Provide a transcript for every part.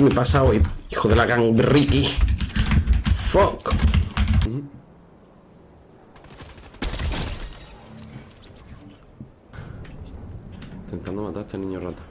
¿Qué me pasa hoy? Hijo de la gang Ricky. Fuck. Intentando matar a este niño rata.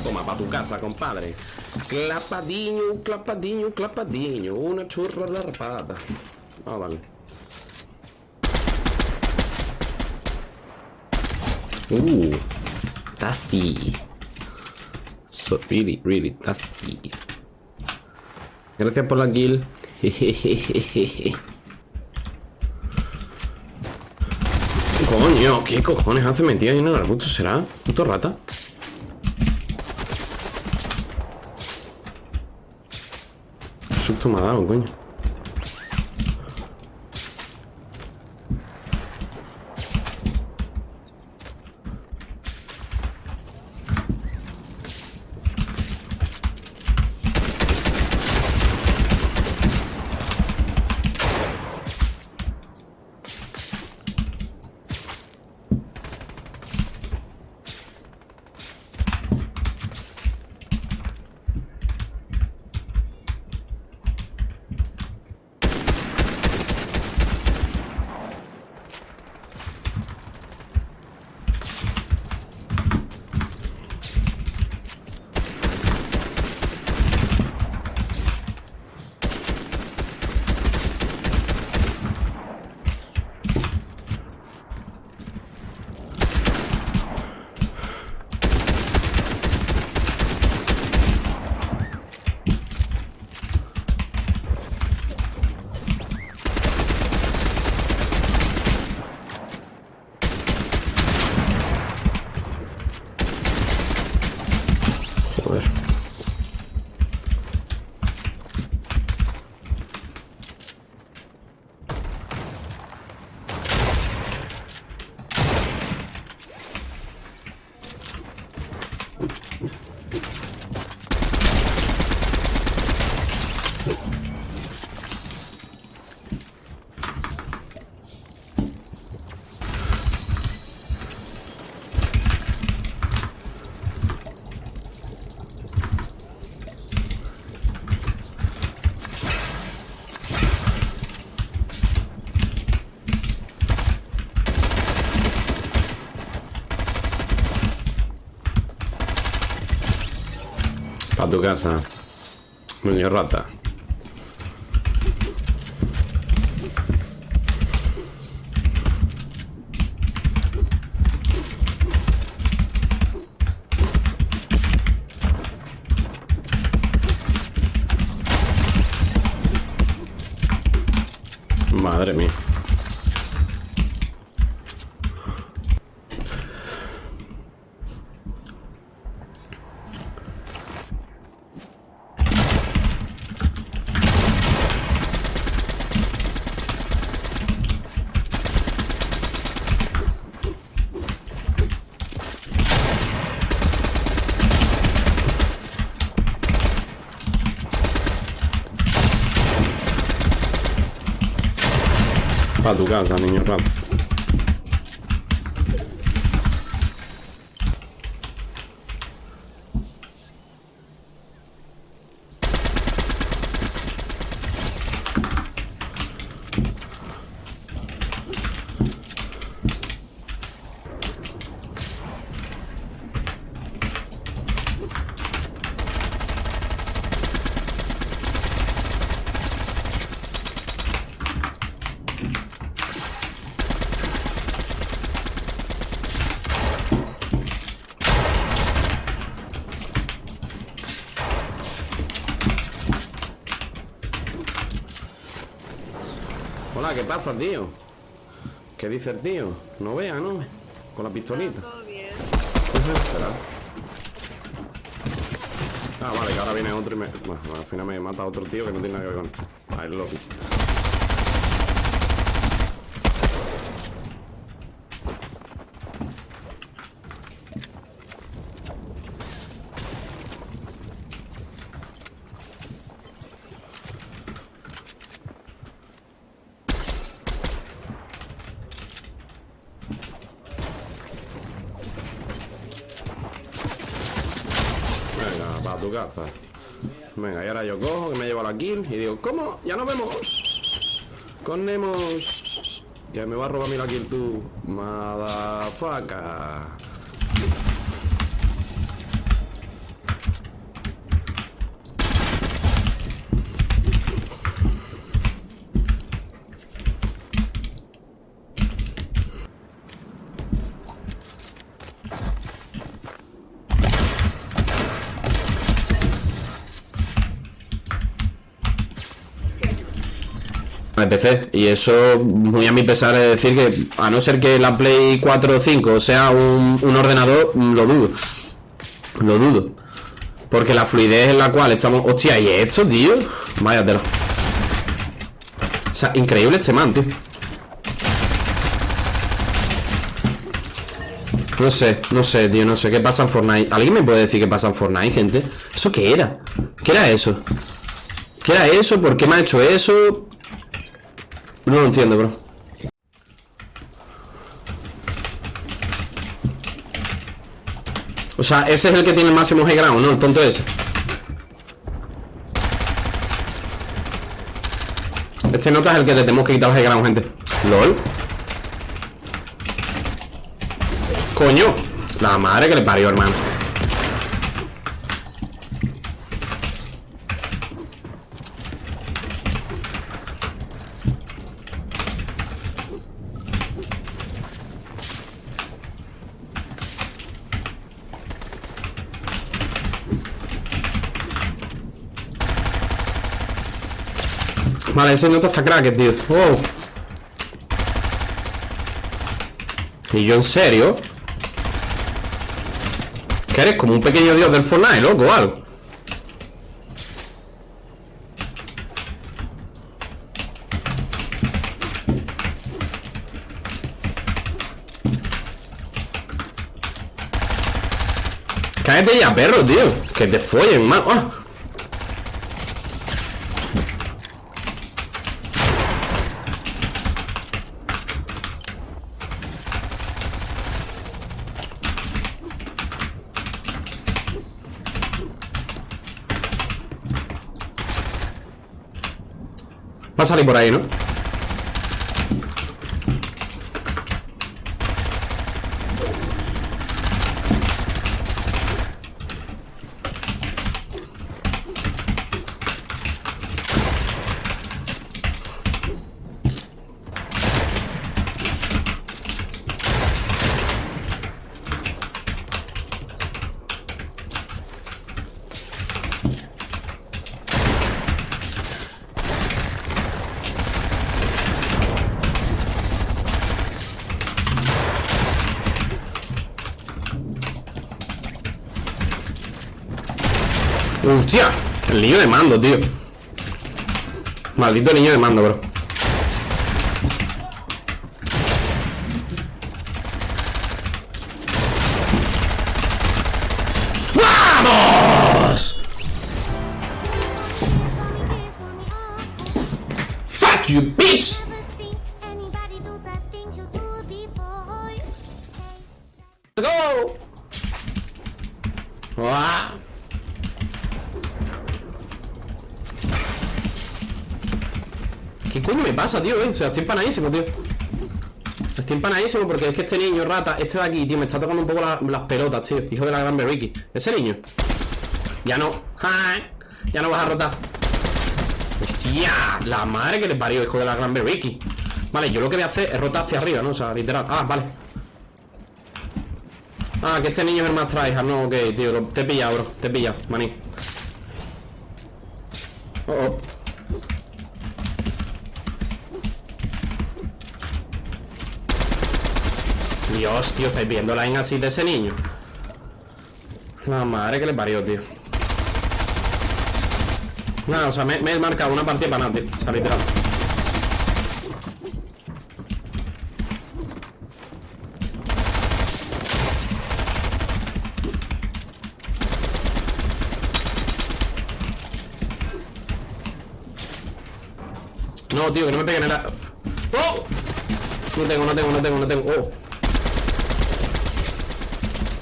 Toma, para tu casa, compadre. Clapadiño, clapadiño, clapadiño. Una churra de rapada. Ah, vale. Uh, tasty. So really, really tasty. Gracias por la kill. Coño, ¿qué cojones hace metido ahí en el arbusto? ¿Será? ¿Puto rata? Qué susto me Para tu casa. Niño rata. Madre mía. Para tu casa, niño Hola, ¿qué pasa, tío? ¿Qué dice el tío? No vea, ¿no? Con la pistolita. Todo bien. Será. Ah, vale, que ahora viene otro y me... Bueno, al final me mata otro tío que no tiene nada que ver con esto. Ahí lo vi. Casa. Venga, y ahora yo cojo, que me llevo la kill y digo, ¿cómo? Ya nos vemos. Con Nemo. Ya me va a robar mi la kill tú. Madafaca. Y eso muy a mi pesar es decir que a no ser que la Play 4 o 5 sea un, ordenador lo dudo lo dudo porque la fluidez en la cual estamos hostia y esto tío vaya tela o sea increíble este man tío No sé, no sé, tío, no sé qué pasa en Fortnite ¿Alguien me puede decir qué pasa en Fortnite, gente? ¿Eso qué era? ¿Qué era eso? ¿Qué era eso? ¿Por qué me ha hecho eso? No lo entiendo, bro. O sea, ese es el que tiene el máximo high ground, ¿no? El tonto ese. Este nota es el que le tenemos que quitar el high ground, gente. LOL. Coño. La madre que le parió, hermano. Vale, ese nota está crack, tío. Oh. Y yo en serio. Que eres como un pequeño dios del Fortnite, loco, o algo. Cállate ya, perro, tío. Que te follen, man. ¡Ah! Va a salir por ahí, ¿no? ¡Hostia! El niño de mando, tío Maldito niño de mando, bro ¿Qué coño me pasa, tío? Eh? O sea, estoy empanadísimo, tío Estoy empanadísimo porque es que este niño rata Este de aquí, tío, me está tocando un poco la- las pelotas, tío Hijo de la gran Ricky Ese niño Ya no. Ya no vas a rotar ¡Hostia! La madre que le parió, hijo de la gran Ricky Vale, yo lo que voy a hacer es rotar hacia arriba, ¿no? O sea, literal Ah, vale Ah, que este niño es el más tryhard No, ok, tío, te he pillado, bro Te he pillado, maní Oh, oh Dios, tío, estáis viendo la así de ese niño. La madre que le parió, tío. Nada, o sea, me, he marcado una partida para nada, tío. O sea, literal. No, tío, que no me peguen en la... ¡Oh! No tengo, no tengo, no tengo, no tengo. ¡Oh!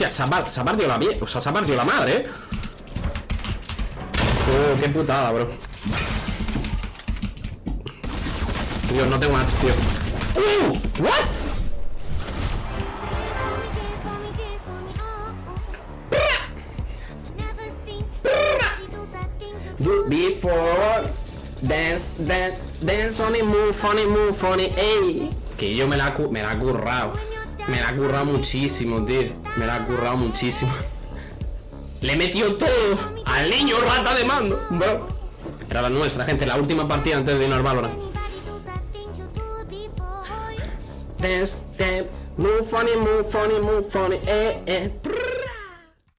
Hostia, se ha partido la pie. O sea, se ha partido la madre, ¿eh? Oh, qué putada, bro. Dios, no tengo mats, tío. ¡Uh! ¿What? Do before dance, dance, dance, funny move, funny move, funny, ey. Que yo me la, me la he currado. Me la he currado muchísimo, tío. Me la he currado muchísimo. Le he metido todo al niño rata de mando, bro. Era la nuestra, gente. La última partida antes de irnos al Valorant. Move, funny, move, funny, funny, eh, eh.